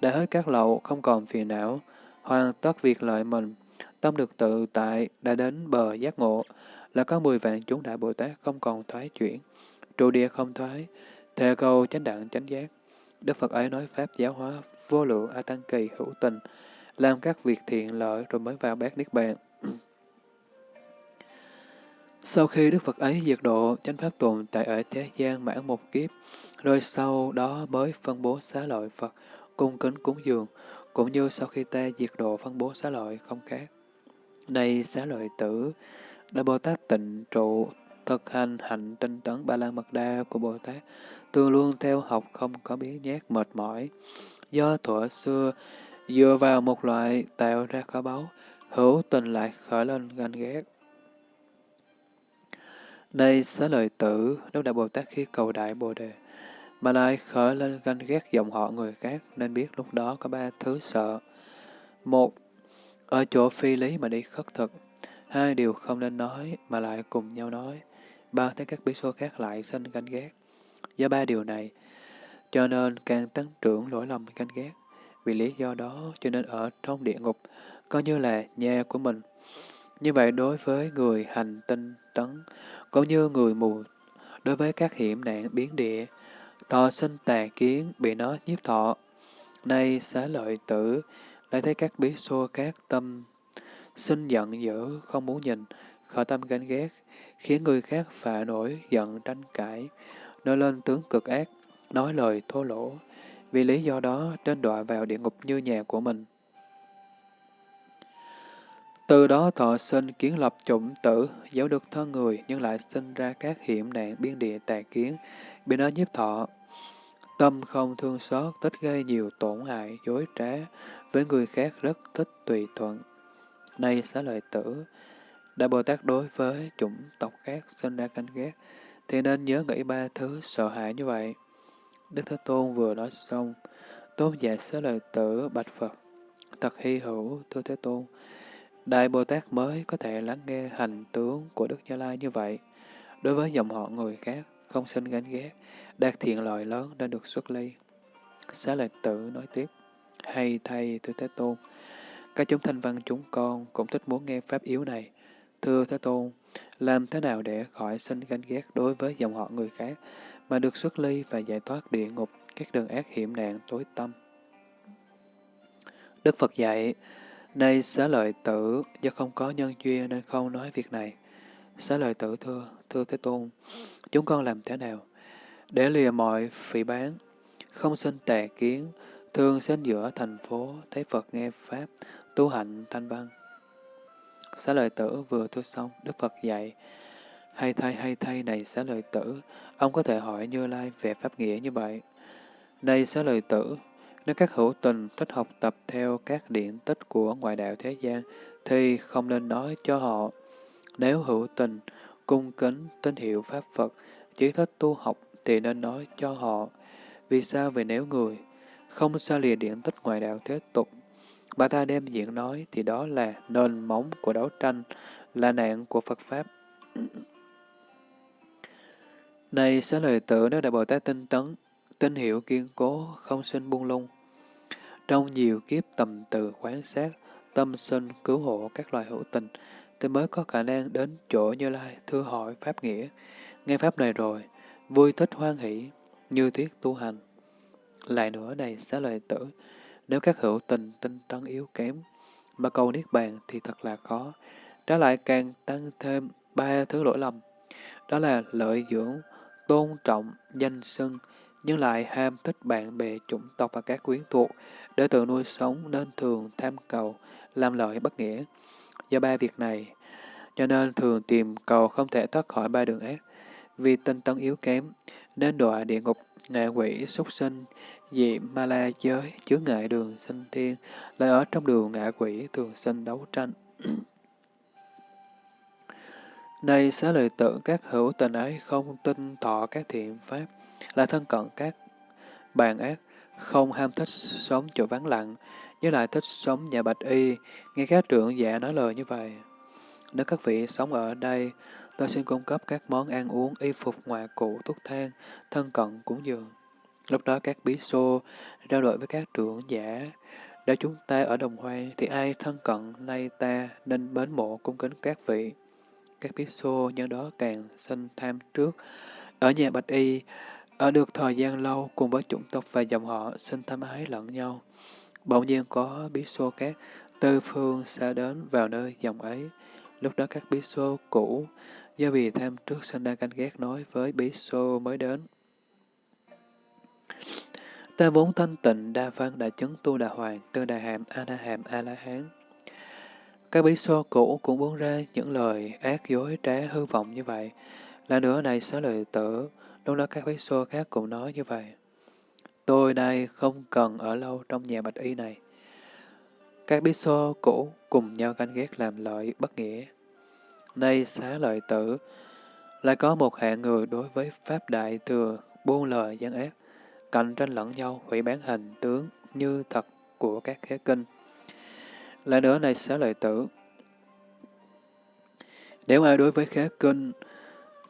đã hết các lậu, không còn phiền não, hoàn tất việc lợi mình, tâm được tự tại, đã đến bờ giác ngộ, là có mười vạn chúng đại Bồ Tát không còn thoái chuyển, trụ địa không thoái, thề cầu chánh đẳng chánh giác. Đức Phật ấy nói Pháp giáo hóa vô lượng A Tăng Kỳ hữu tình, làm các việc thiện lợi rồi mới vào bát Niết Bàn. Sau khi Đức Phật ấy diệt độ, chánh Pháp tồn tại ở thế gian mãn một kiếp, rồi sau đó mới phân bố xá lợi Phật, cung kính cúng dường, cũng như sau khi ta diệt độ phân bố xá lợi không khác. Này xá lợi tử, Đại Bồ Tát tịnh trụ, thực hành hạnh tinh tấn ba la mật đa của Bồ Tát, tương luôn theo học không có biến nhát mệt mỏi. Do thuở xưa, dựa vào một loại tạo ra kho báu, hữu tình lại khởi lên ganh ghét nay xá lợi tử, Đức Đại Bồ Tát khi cầu Đại Bồ Đề, mà lại khởi lên ganh ghét dòng họ người khác, nên biết lúc đó có ba thứ sợ. Một, ở chỗ phi lý mà đi khất thực. Hai điều không nên nói mà lại cùng nhau nói. Ba thấy các bí số khác lại sinh ganh ghét. Do ba điều này, cho nên càng tăng trưởng lỗi lầm ganh ghét. Vì lý do đó cho nên ở trong địa ngục, coi như là nhà của mình. Như vậy đối với người hành tinh tấn, cũng như người mù, đối với các hiểm nạn biến địa, thọ sinh tà kiến bị nó nhiếp thọ. Nay xá lợi tử, lại thấy các bí xô các tâm sinh giận dữ, không muốn nhìn, khởi tâm ganh ghét, khiến người khác phạ nổi, giận tranh cãi, nổi lên tướng cực ác, nói lời thô lỗ. Vì lý do đó, trên đọa vào địa ngục như nhà của mình. Từ đó thọ sinh kiến lập chủng tử, giấu được thân người, nhưng lại sinh ra các hiểm nạn biên địa tà kiến, bị nó nhiếp thọ. Tâm không thương xót, thích gây nhiều tổn hại, dối trá, với người khác rất thích tùy thuận. Nay xá lợi tử, Đại Bồ Tát đối với chủng tộc khác sinh ra canh ghét, thì nên nhớ nghĩ ba thứ sợ hãi như vậy. Đức Thế Tôn vừa nói xong, Tôn giả xá lợi tử bạch Phật, thật hy hữu, thưa Thế Tôn. Đại Bồ Tát mới có thể lắng nghe hành tướng của Đức Như Lai như vậy. Đối với dòng họ người khác, không sinh gánh ghét, đạt thiện lợi lớn đã được xuất ly. Xá lợi tử nói tiếp, hay thay thưa Thế Tôn, các chúng thanh văn chúng con cũng thích muốn nghe pháp yếu này. Thưa Thế Tôn, làm thế nào để khỏi sinh ganh ghét đối với dòng họ người khác, mà được xuất ly và giải thoát địa ngục, các đường ác hiểm nạn tối tâm? Đức Phật dạy, Nay xá lợi tử, do không có nhân duyên nên không nói việc này. Xá lợi tử thưa, thưa Thế Tôn, chúng con làm thế nào? Để lìa mọi phỉ bán, không sinh tà kiến, thường sinh giữa thành phố, thấy Phật nghe Pháp, tu hạnh thanh văn. Xá lợi tử vừa thưa xong, Đức Phật dạy, Hay thay hay thay này xá lợi tử, ông có thể hỏi Như Lai về pháp nghĩa như vậy. đây xá lợi tử, nếu các hữu tình thích học tập theo các điển tích của ngoại đạo thế gian, thì không nên nói cho họ. Nếu hữu tình, cung kính, tín hiệu Pháp Phật, chỉ thích tu học, thì nên nói cho họ. Vì sao? Vì nếu người không xa lìa điển tích ngoại đạo thế tục, bà ta đem diễn nói, thì đó là nền móng của đấu tranh, là nạn của Phật Pháp. Này xá lời tử nếu Đại Bồ Tát tinh tấn, tinh hiệu kiên cố, không sinh buông lung. Trong nhiều kiếp tầm từ quán sát, tâm sinh cứu hộ các loài hữu tình, thì mới có khả năng đến chỗ Như Lai thưa hỏi Pháp nghĩa. Nghe Pháp này rồi, vui thích hoan hỷ, như thiết tu hành. Lại nữa này xá lời tử, nếu các hữu tình tinh tấn yếu kém, mà cầu Niết Bàn thì thật là khó. Trái lại càng tăng thêm ba thứ lỗi lầm. Đó là lợi dưỡng, tôn trọng, danh xưng, nhưng lại ham thích bạn bè, chủng tộc và các quyến thuộc, để tự nuôi sống nên thường tham cầu, làm lợi bất nghĩa. Do ba việc này, cho nên thường tìm cầu không thể thoát khỏi ba đường ác. Vì tinh tấn yếu kém, nên đọa địa ngục, ngạ quỷ, súc sinh, dị ma la giới, chứa ngại đường sinh thiên, lại ở trong đường ngạ quỷ thường sinh đấu tranh. Nay xá lợi tử các hữu tình ấy không tin thọ các thiện pháp, là thân cận các bàn ác, không ham thích sống chỗ vắng lặng, nhưng lại thích sống nhà bạch y, nghe các trưởng giả nói lời như vậy. Nếu các vị sống ở đây, tôi xin cung cấp các món ăn uống, y phục, ngoại cụ, thuốc thang, thân cận, cúng dường. Lúc đó các bí xô trao đổi với các trưởng giả, nếu chúng ta ở đồng hoang thì ai thân cận nay ta nên mến mộ cung kính các vị. Các bí xô nhân đó càng sinh tham trước. Ở nhà Bạch Y, ở được thời gian lâu cùng với chủng tộc và dòng họ sinh thâm ái lẫn nhau. Bỗng nhiên có bí xô các tư phương xa đến vào nơi dòng ấy. Lúc đó các bí xô cũ do vì tham trước sinh đang canh ghét nói với bí xô mới đến. Ta vốn thanh tịnh, đa văn, đại chứng, tu đà hoàng, tư đà hàm, a đà hàm, a la hán. Các bí xô cũ cũng buông ra những lời ác dối trá hư vọng như vậy. Là nữa này xá lời tử, lúc đó các bí xô khác cũng nói như vậy. Tôi đây không cần ở lâu trong nhà bạch y này. Các bí xô cũ cùng nhau ganh ghét làm lợi bất nghĩa. Nay xá lợi tử, lại có một hạng người đối với Pháp Đại Thừa buông lời gian ác, cạnh tranh lẫn nhau hủy bán hình tướng như thật của các khế kinh. Lại nữa này xá lợi tử, nếu ai đối với khế kinh,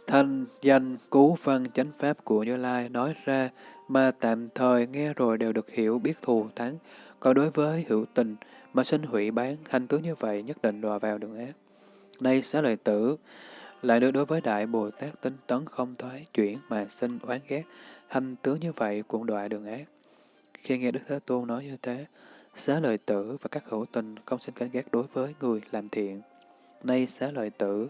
thanh danh cứu văn chánh pháp của Như Lai nói ra mà tạm thời nghe rồi đều được hiểu biết thù thắng, còn đối với hữu tình mà sinh hủy bán, hành tướng như vậy nhất định đọa vào đường ác. Nay xá lợi tử, lại được đối với Đại Bồ Tát tinh tấn không thoái chuyển mà sinh oán ghét, hành tướng như vậy cũng đọa đường ác. Khi nghe Đức Thế Tôn nói như thế, xá lợi tử và các hữu tình không sinh cảnh ghét đối với người làm thiện. Nay xá lợi tử,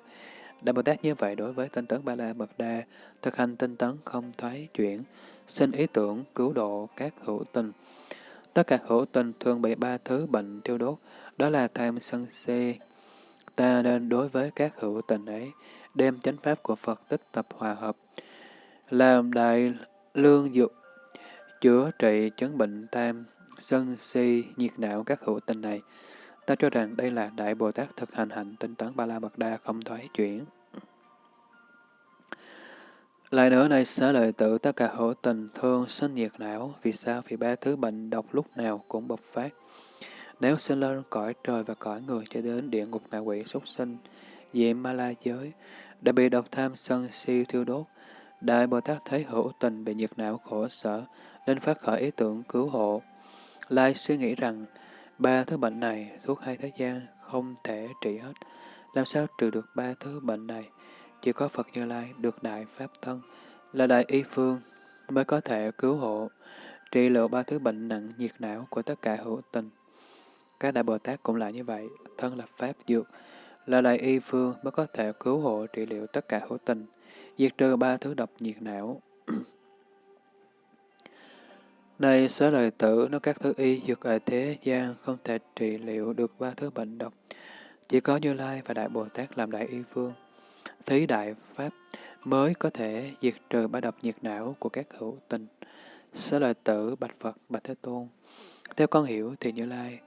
Đại Bồ Tát như vậy đối với tinh tấn Ba La Mật Đa, thực hành tinh tấn không thoái chuyển, sinh ý tưởng cứu độ các hữu tình. Tất cả hữu tình thường bị ba thứ bệnh tiêu đốt, đó là tham sân si. Ta nên đối với các hữu tình ấy, đem chánh pháp của Phật tích tập hòa hợp, làm đại lương dược, chữa trị chứng bệnh tham, sân si, nhiệt não các hữu tình này. Ta cho rằng đây là Đại Bồ Tát thực hành hạnh tinh tấn Ba La Mật Đa không thoái chuyển. Lại nữa này xá lợi tử tất cả hữu tình thương sinh nhiệt não, vì sao? Vì ba thứ bệnh độc lúc nào cũng bộc phát. Nếu sinh lên cõi trời và cõi người cho đến địa ngục ngạ quỷ súc sinh, diệm ma la giới, đã bị độc tham sân si thiêu đốt, Đại Bồ Tát thấy hữu tình bị nhiệt não khổ sở, nên phát khởi ý tưởng cứu hộ. Lai suy nghĩ rằng, ba thứ bệnh này, thuốc hai thế gian, không thể trị hết. Làm sao trừ được ba thứ bệnh này? Chỉ có Phật Như Lai được Đại Pháp Thân, là Đại Y Phương, mới có thể cứu hộ, trị liệu ba thứ bệnh nặng nhiệt não của tất cả hữu tình. Các Đại Bồ Tát cũng là như vậy, thân là Pháp Dược, là Đại Y Phương mới có thể cứu hộ trị liệu tất cả hữu tình, diệt trừ ba thứ độc nhiệt não. Này xá lời tử, nó các thứ y dược ở thế gian không thể trị liệu được ba thứ bệnh độc, chỉ có Như Lai và Đại Bồ Tát làm Đại Y Phương thí đại pháp mới có thể diệt trừ ba độc nhiệt não của các hữu tình. Xá lợi tử bạch Phật bạch Thế Tôn. Theo con hiểu thì Như Lai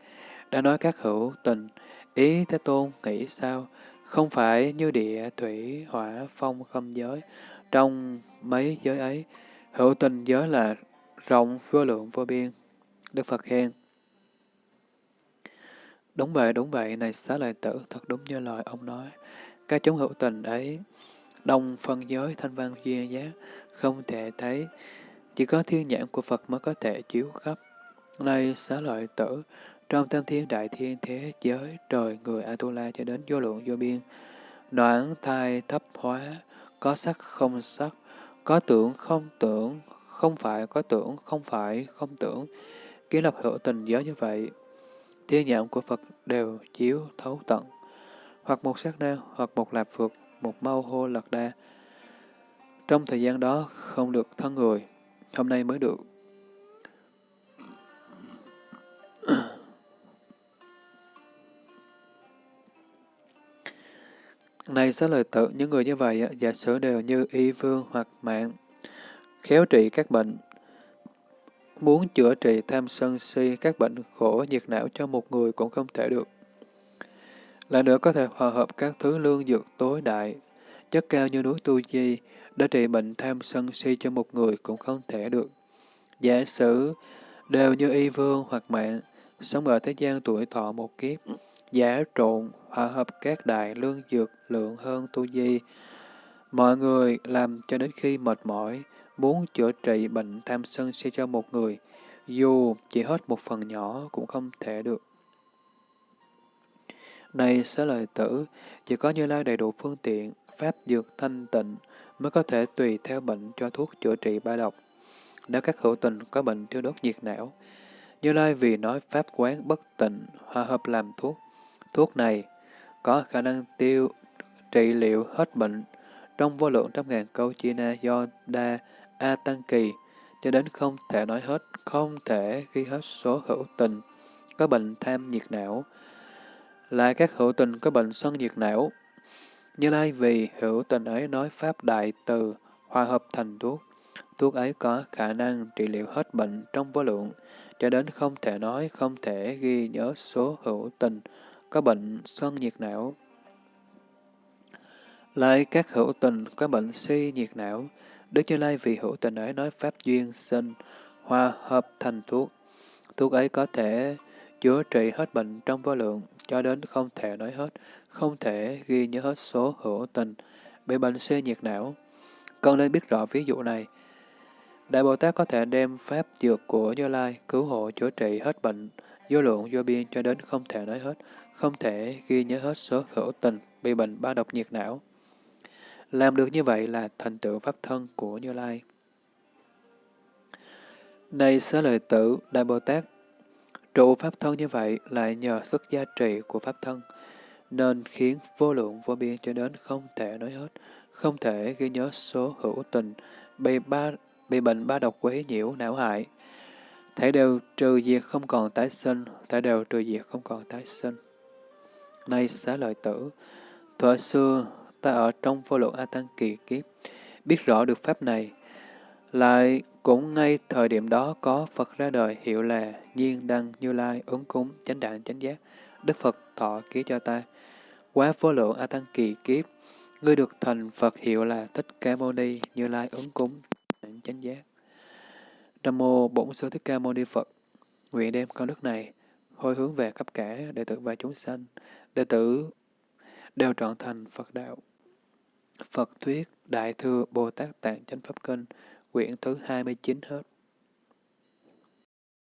đã nói các hữu tình, ý Thế Tôn nghĩ sao? Không phải như địa, thủy, hỏa, phong, không giới. Trong mấy giới ấy, hữu tình giới là rộng vô lượng vô biên. Đức Phật khen. Đúng vậy, đúng vậy, này xá lợi tử, thật đúng như lời ông nói. Các chúng hữu tình ấy, đông phân giới thanh văn duyên giác, không thể thấy, chỉ có thiên nhãn của Phật mới có thể chiếu khắp. Này xá lợi tử, trong tam thiên đại thiên thế giới, trời, người Atula cho đến vô lượng vô biên, đoạn thai thấp hóa, có sắc không sắc, có tưởng không tưởng, không phải có tưởng, không phải không tưởng, kiến lập hữu tình giới như vậy. Thiên nhãn của Phật đều chiếu thấu tận, hoặc một sát na, hoặc một lạp phược, một mau hô lật đa. Trong thời gian đó không được thân người, hôm nay mới được. Này xá lời tự, những người như vậy, giả sử đều như y vương hoặc mạng, khéo trị các bệnh, muốn chữa trị tham sân si, các bệnh khổ nhiệt não cho một người cũng không thể được. Lại nữa có thể hòa hợp các thứ lương dược tối đại, chất cao như núi Tu Di, để trị bệnh tham sân si cho một người cũng không thể được. Giả sử đều như y vương hoặc mạng, sống ở thế gian tuổi thọ một kiếp, giả trộn, hòa hợp các đại lương dược lượng hơn tu di. Mọi người làm cho đến khi mệt mỏi, muốn chữa trị bệnh tham sân si cho một người, dù chỉ hết một phần nhỏ cũng không thể được. Này xá lời tử, chỉ có Như Lai đầy đủ phương tiện, pháp dược thanh tịnh mới có thể tùy theo bệnh cho thuốc chữa trị ba độc. Nếu các hữu tình có bệnh thiêu đốt nhiệt não, Như Lai vì nói pháp quán bất tịnh, hòa hợp làm thuốc. Thuốc này có khả năng tiêu trị liệu hết bệnh trong vô lượng trăm ngàn câu chi na do đa a tăng kỳ cho đến không thể nói hết, không thể ghi hết số hữu tình có bệnh tham nhiệt não, là các hữu tình có bệnh sân nhiệt não. Như Lai vì hữu tình ấy nói Pháp Đại Từ, hòa hợp thành thuốc. Thuốc ấy có khả năng trị liệu hết bệnh trong vô lượng, cho đến không thể nói, không thể ghi nhớ số hữu tình, có bệnh sân nhiệt não. Lại các hữu tình có bệnh si nhiệt não, Đức Như Lai vì hữu tình ấy nói Pháp duyên sinh, hòa hợp thành thuốc. Thuốc ấy có thể chữa trị hết bệnh trong vô lượng, cho đến không thể nói hết, không thể ghi nhớ hết số hữu tình, bị bệnh xê nhiệt não. Cần nên biết rõ ví dụ này. Đại Bồ Tát có thể đem pháp dược của Như Lai cứu hộ chữa trị hết bệnh, vô lượng vô biên cho đến không thể nói hết, không thể ghi nhớ hết số hữu tình, bị bệnh ba độc nhiệt não. Làm được như vậy là thành tựu pháp thân của Như Lai. Này xá lợi tử, Đại Bồ Tát Trụ pháp thân như vậy lại nhờ sức gia trị của pháp thân, nên khiến vô lượng vô biên cho đến không thể nói hết, không thể ghi nhớ số hữu tình, bị, ba, bị bệnh ba độc quấy nhiễu não hại. Thể đều trừ diệt không còn tái sinh, thể đều trừ diệt không còn tái sinh. Nay xá lợi tử, thuở xưa ta ở trong vô lượng A Tăng kỳ kiếp, biết rõ được pháp này, lại cũng ngay thời điểm đó có Phật ra đời hiệu là Nhiên Đăng Như Lai ứng cúng chánh đạn chánh giác. Đức Phật thọ ký cho ta. Quá vô lượng A Tăng kỳ kiếp, ngươi được thành Phật hiệu là Thích Ca Mâu Ni Như Lai ứng cúng chánh giác. Nam mô Bổn Sư Thích Ca Mâu Ni Phật. Nguyện đem con đức này hồi hướng về khắp cả đệ tử và chúng sanh, đệ tử đều trọn thành Phật đạo. Phật thuyết Đại thừa Bồ Tát Tạng Chánh Pháp Kinh quyển thứ 29 hết.